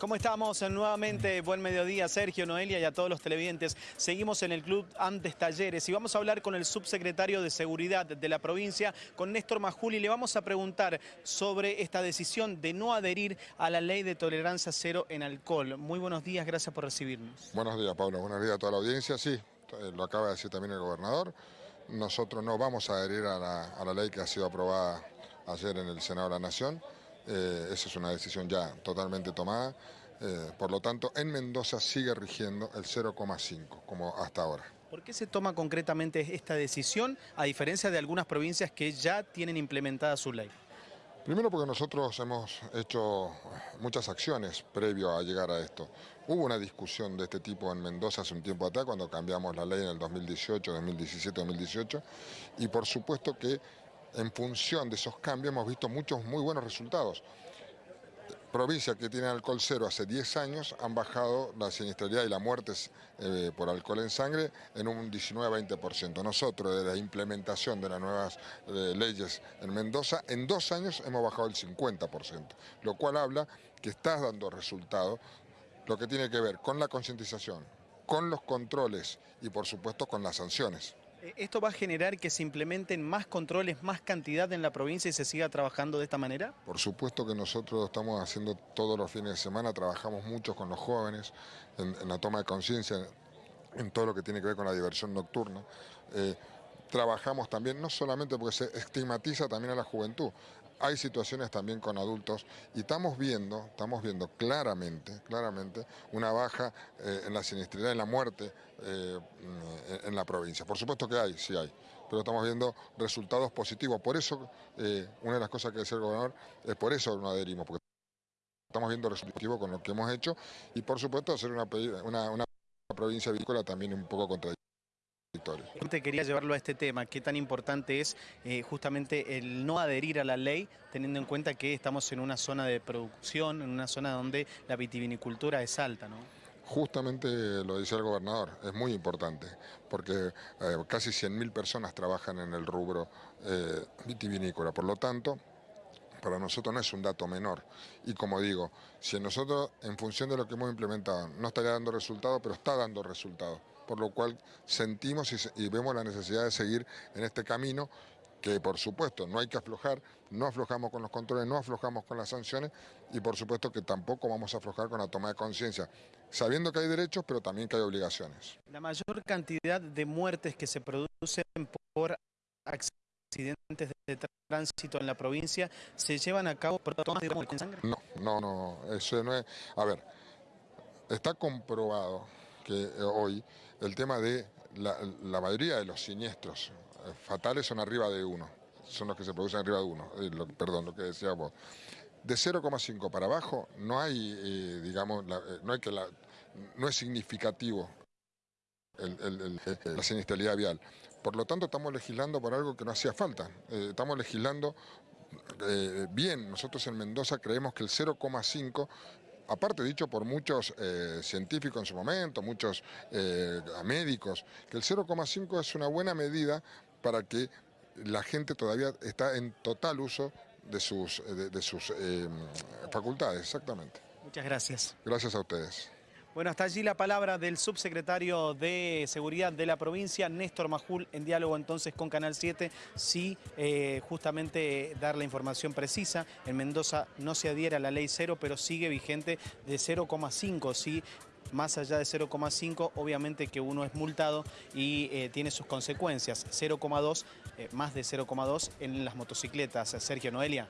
¿Cómo estamos? Nuevamente, buen mediodía, Sergio, Noelia y a todos los televidentes. Seguimos en el Club Antes Talleres y vamos a hablar con el subsecretario de Seguridad de la provincia, con Néstor Majuli. Le vamos a preguntar sobre esta decisión de no adherir a la ley de tolerancia cero en alcohol. Muy buenos días, gracias por recibirnos. Buenos días, Pablo. Buenos días a toda la audiencia. Sí, eh, lo acaba de decir también el gobernador. Nosotros no vamos a adherir a la, a la ley que ha sido aprobada ayer en el Senado de la Nación. Eh, esa es una decisión ya totalmente tomada. Eh, por lo tanto, en Mendoza sigue rigiendo el 0,5, como hasta ahora. ¿Por qué se toma concretamente esta decisión, a diferencia de algunas provincias que ya tienen implementada su ley? Primero porque nosotros hemos hecho muchas acciones previo a llegar a esto. Hubo una discusión de este tipo en Mendoza hace un tiempo atrás, cuando cambiamos la ley en el 2018, 2017, 2018, y por supuesto que en función de esos cambios hemos visto muchos muy buenos resultados. Provincias que tienen alcohol cero hace 10 años han bajado la siniestralidad y las muertes eh, por alcohol en sangre en un 19-20%. Nosotros, de la implementación de las nuevas eh, leyes en Mendoza, en dos años hemos bajado el 50%, lo cual habla que está dando resultado, lo que tiene que ver con la concientización, con los controles y por supuesto con las sanciones. Eh, ¿Esto va a generar que se implementen más controles, más cantidad en la provincia y se siga trabajando de esta manera? Por supuesto que nosotros estamos haciendo todos los fines de semana, trabajamos mucho con los jóvenes en, la toma de conciencia, en todo lo que tiene que ver con la diversión nocturna. Eh, trabajamos también, no solamente porque se estigmatiza también a la juventud, hay situaciones también con adultos y estamos viendo, estamos viendo claramente, claramente una baja eh, en la siniestralidad, en la muerte eh, en la provincia. Por supuesto que hay, sí hay, pero estamos viendo resultados positivos. Por eso, eh, una de las cosas que decía el gobernador, es por eso no adherimos, porque estamos viendo resultados positivos con lo que hemos hecho y por supuesto hacer una, una, una provincia avícola también un poco contradictoria. Te quería llevarlo a este tema, qué tan importante es eh, justamente el no adherir a la ley, teniendo en cuenta que estamos en una zona de producción, en una zona donde la vitivinicultura es alta, ¿no? Justamente lo dice el gobernador, es muy importante, porque eh, casi 100.000 personas trabajan en el rubro eh, vitivinícola, por lo tanto, para nosotros no es un dato menor. Y como digo, si nosotros, en función de lo que hemos implementado, no estaría dando resultados, pero está dando resultados por lo cual sentimos y, vemos la necesidad de seguir en este camino que por supuesto no hay que aflojar, no aflojamos con los controles, no aflojamos con las sanciones y por supuesto que tampoco vamos a aflojar con la toma de conciencia, sabiendo que hay derechos pero también que hay obligaciones. La mayor cantidad de muertes que se producen por accidentes de tránsito en la provincia se llevan a cabo por tomas de sangre? No, no, no, eso no es... A ver, está comprobado que eh, hoy el tema de la, mayoría de los siniestros eh, fatales son arriba de uno, son los que se producen arriba de uno, eh, perdón, lo que decía vos. De 0,5 para abajo no hay, digamos, no, hay que no es significativo la siniestralidad vial. Por lo tanto, estamos legislando por algo que no hacía falta. estamos legislando bien. Nosotros en Mendoza creemos que el 0,5 aparte dicho por muchos eh, científicos en su momento, muchos eh, médicos, que el 0,5 es una buena medida para que la gente todavía está en total uso de sus, de sus eh, facultades, exactamente. Muchas gracias. Gracias a ustedes. Bueno, hasta allí la palabra del subsecretario de Seguridad de la provincia, Néstor Majul, en diálogo entonces con Canal 7, sí eh, justamente dar la información precisa. En Mendoza no se adhiere a la ley cero, pero sigue vigente de 0,5, sí más allá de 0,5, obviamente que uno es multado y eh, tiene sus consecuencias. 0,2, eh, más de 0,2 en las motocicletas. Sergio Noelia.